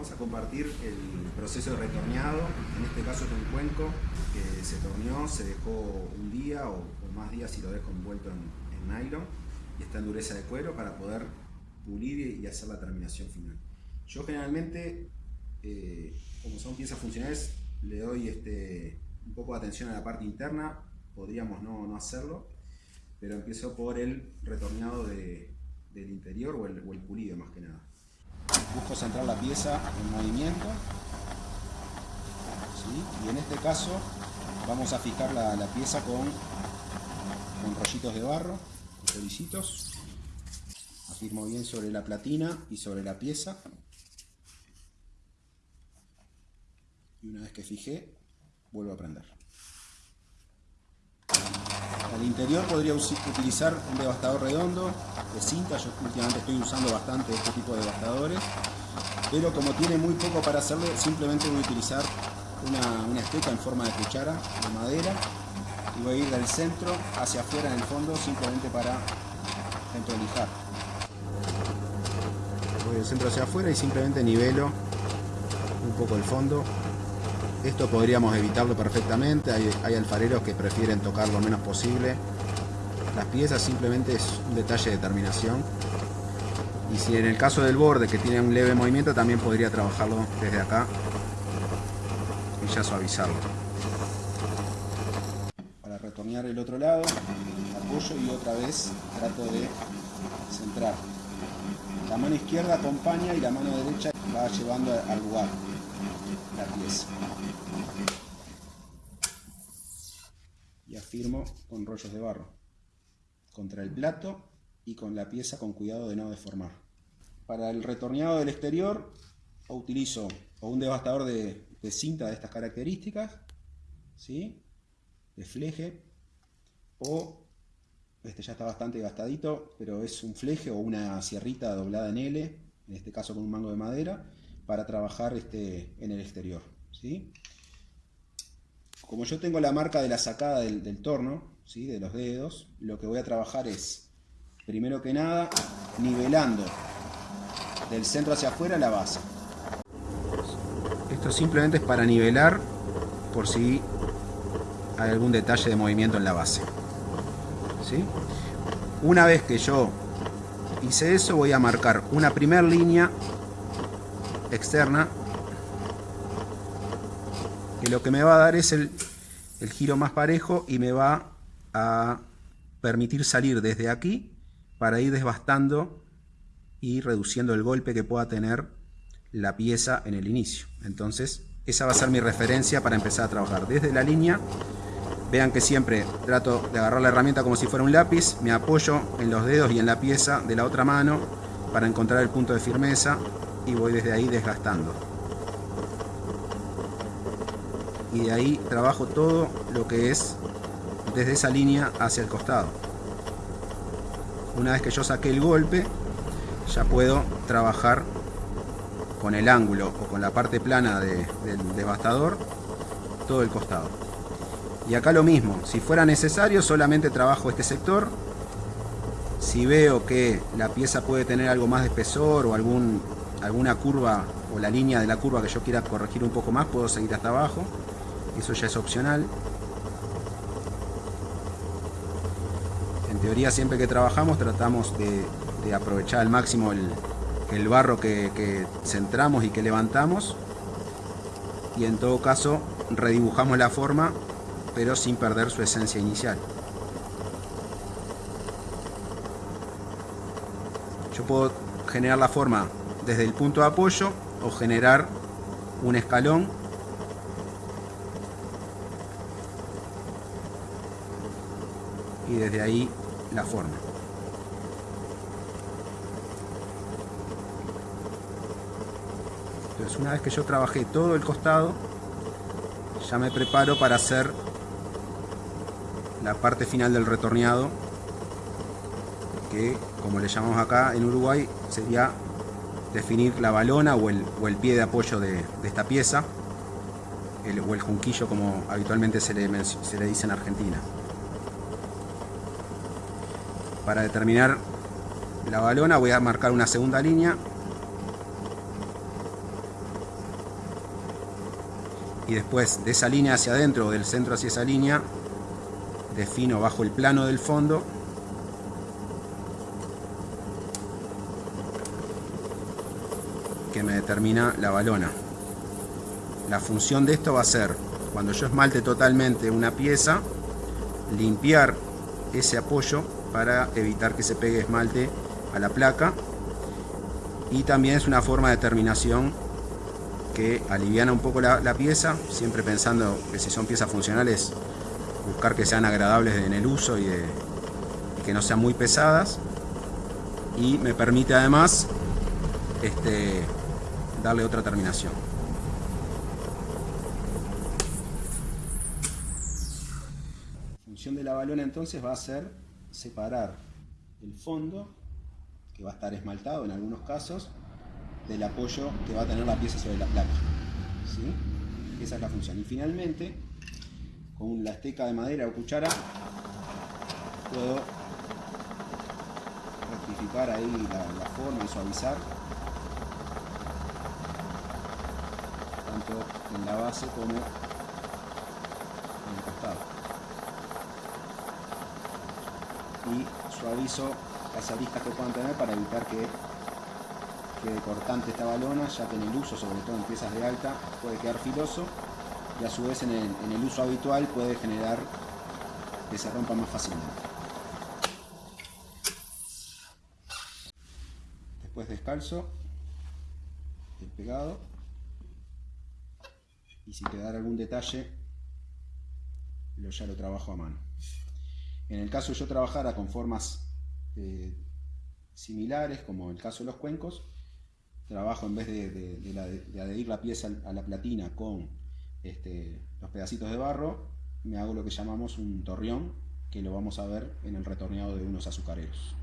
Vamos a compartir el proceso de retorneado. En este caso es un cuenco que se torneó, se dejó un día o, más días si lo dejo envuelto en, nylon y está en dureza de cuero para poder pulir y hacer la terminación final. Yo generalmente, eh, como son piezas funcionales, le doy este, un poco de atención a la parte interna, podríamos no, no hacerlo, pero empiezo por el retorneado de, del interior o el, o el pulido más que nada. Busco centrar la pieza en movimiento. Y en este caso vamos a fijar la, pieza con, con, rollitos de barro, solicitos. Afirmo bien sobre la platina y sobre la pieza. Y una vez que fijé, vuelvo a prender. Al interior podría utilizar un devastador redondo de cinta, yo últimamente estoy usando bastante este tipo de devastadores, pero como tiene muy poco para hacerlo, simplemente voy a utilizar una, una esteca en forma de cuchara de madera y voy a ir del centro hacia afuera en el fondo simplemente para lijar. Voy del centro hacia afuera y simplemente nivelo un poco el fondo esto podríamos evitarlo perfectamente, hay, alfareros que prefieren tocar lo menos posible. Las piezas simplemente es un detalle de terminación. Y si en el caso del borde que tiene un leve movimiento también podría trabajarlo desde acá y ya suavizarlo. Para retornear el otro lado, apoyo y otra vez trato de centrar. La mano izquierda acompaña y la mano derecha va llevando al lugar Y afirmo con rollos de barro contra el plato y con la pieza con cuidado de no deformar. Para el retorneado del exterior utilizo un devastador de, cinta de estas características, ¿sí? de fleje, o este ya está bastante gastadito, pero es un fleje o una sierrita doblada en L, en este caso con un mango de madera, para trabajar este, en el exterior. ¿sí? Como yo tengo la marca de la sacada del, torno, ¿sí? de los dedos, lo que voy a trabajar es, primero que nada, nivelando del centro hacia afuera la base. Esto simplemente es para nivelar por si hay algún detalle de movimiento en la base. ¿sí? Una vez que yo hice eso, voy a marcar una primera línea externa que lo que me va a dar es el, el giro más parejo y me va a permitir salir desde aquí para ir desbastando y reduciendo el golpe que pueda tener la pieza en el inicio. Entonces, esa va a ser mi referencia para empezar a trabajar. Desde la línea, vean que siempre trato de agarrar la herramienta como si fuera un lápiz, me apoyo en los dedos y en la pieza de la otra mano para encontrar el punto de firmeza y voy desde ahí desgastando. Y de ahí trabajo todo lo que es desde esa línea hacia el costado. Una vez que yo saqué el golpe, ya puedo trabajar con el ángulo o con la parte plana del devastador todo el costado. Y acá lo mismo, si fuera necesario solamente trabajo este sector. Si veo que la pieza puede tener algo más de espesor o algún alguna curva o la línea de la curva que yo quiera corregir un poco más, puedo seguir hasta abajo. Eso ya es opcional. En teoría siempre que trabajamos tratamos de, aprovechar al máximo el, barro que, centramos y que levantamos. Y en todo caso redibujamos la forma, pero sin perder su esencia inicial. Yo puedo generar la forma desde el punto de apoyo o generar un escalón y desde ahí la forma. Entonces una vez que yo trabajé todo el costado, ya me preparo para hacer la parte final del retorneado que como le llamamos acá en Uruguay sería definir la balona o el, o el pie de apoyo de, esta pieza, o el junquillo como habitualmente se le, se le dice en Argentina. Para determinar la balona voy a marcar una segunda línea y después de esa línea hacia adentro o del centro hacia esa línea defino bajo el plano del fondo que me determina la balona la función de esto va a ser cuando yo esmalte totalmente una pieza limpiar ese apoyo para evitar que se pegue esmalte a la placa y también es una forma de terminación que aliviana un poco la, pieza, siempre pensando que si son piezas funcionales, buscar que sean agradables en el uso y, que no sean muy pesadas. Y me permite además este, darle otra terminación. La función de la balona entonces va a ser separar el fondo, que va a estar esmaltado en algunos casos, del apoyo que va a tener la pieza sobre la placa. Esa es la función. Y finalmente, con la esteca de madera o cuchara, puedo rectificar ahí la, forma y suavizar en la base como en el costado. Y suavizo las aristas que puedan tener para evitar que quede cortante esta balona, ya que en el uso, sobre todo en piezas de alta, puede quedar filoso y a su vez en el, uso habitual puede generar que se rompa más fácilmente. Después descalzo el pegado y si quedara algún detalle lo, ya lo trabajo a mano. En el caso yo trabajara con formas eh, similares, como el caso de los cuencos, trabajo en vez de, adherir la pieza a la platina con este, los pedacitos de barro, me hago lo que llamamos un torreón, que lo vamos a ver en el retorneado de unos azucareros.